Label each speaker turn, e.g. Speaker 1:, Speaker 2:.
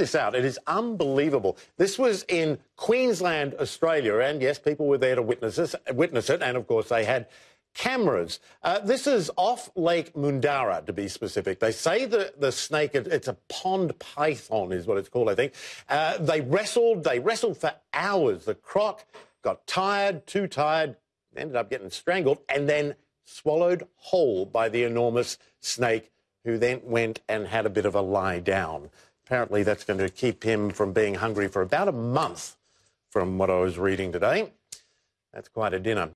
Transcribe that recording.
Speaker 1: this out. It is unbelievable. This was in Queensland, Australia, and yes, people were there to witness, this, witness it, and of course they had cameras. Uh, this is off Lake Moondarra, to be specific. They say that the snake, it's a pond python, is what it's called, I think. Uh, they wrestled, they wrestled for hours. The croc got tired, too tired, ended up getting strangled, and then swallowed whole by the enormous snake, who then went and had a bit of a lie down. Apparently, that's going to keep him from being hungry for about a month, from what I was reading today. That's quite a dinner.